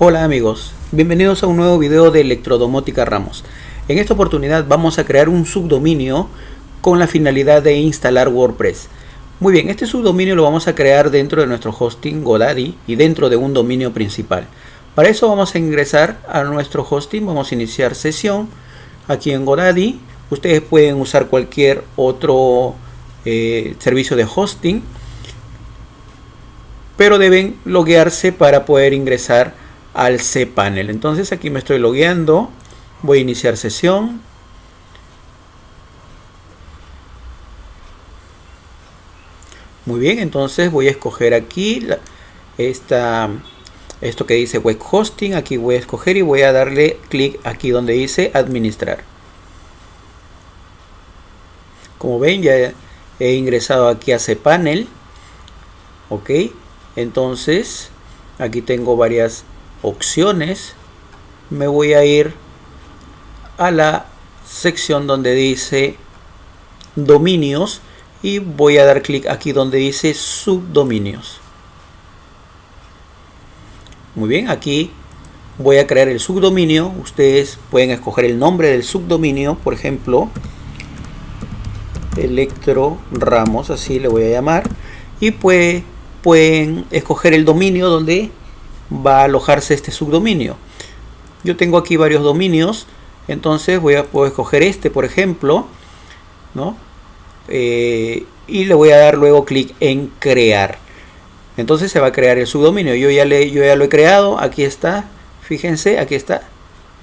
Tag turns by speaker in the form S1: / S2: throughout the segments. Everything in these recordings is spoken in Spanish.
S1: Hola amigos, bienvenidos a un nuevo video de Electrodomótica Ramos. En esta oportunidad vamos a crear un subdominio con la finalidad de instalar WordPress. Muy bien, este subdominio lo vamos a crear dentro de nuestro hosting Godaddy y dentro de un dominio principal. Para eso vamos a ingresar a nuestro hosting, vamos a iniciar sesión aquí en Godaddy. Ustedes pueden usar cualquier otro eh, servicio de hosting, pero deben loguearse para poder ingresar al cPanel. Entonces aquí me estoy logueando. Voy a iniciar sesión. Muy bien, entonces voy a escoger aquí esta, esto que dice web hosting. Aquí voy a escoger y voy a darle clic aquí donde dice administrar. Como ven ya he ingresado aquí a cPanel. Ok, entonces aquí tengo varias opciones me voy a ir a la sección donde dice dominios y voy a dar clic aquí donde dice subdominios. Muy bien aquí voy a crear el subdominio. Ustedes pueden escoger el nombre del subdominio por ejemplo electro ramos así le voy a llamar. Y pueden escoger el dominio donde va a alojarse este subdominio. Yo tengo aquí varios dominios, entonces voy a puedo escoger este, por ejemplo, ¿no? Eh, y le voy a dar luego clic en crear. Entonces se va a crear el subdominio. Yo ya, le, yo ya lo he creado, aquí está, fíjense, aquí está,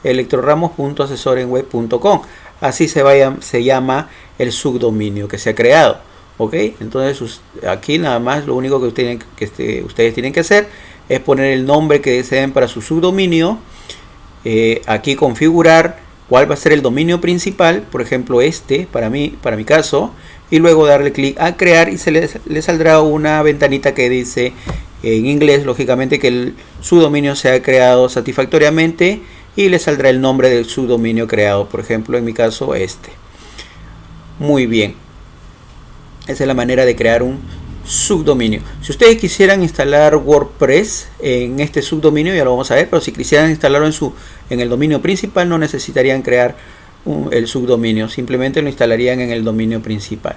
S1: electroramos.asesorenweb.com. Así se, vaya, se llama el subdominio que se ha creado. ¿Ok? Entonces aquí nada más lo único que, que este, ustedes tienen que hacer es poner el nombre que deseen para su subdominio. Eh, aquí configurar cuál va a ser el dominio principal, por ejemplo este, para mí, para mi caso, y luego darle clic a crear y se le, saldrá una ventanita que dice en inglés, lógicamente, que el subdominio se ha creado satisfactoriamente y le saldrá el nombre del subdominio creado, por ejemplo, en mi caso este. Muy bien. Esa es la manera de crear un subdominio. Si ustedes quisieran instalar WordPress en este subdominio, ya lo vamos a ver, pero si quisieran instalarlo en, su, en el dominio principal, no necesitarían crear el subdominio, simplemente lo instalarían en el dominio principal.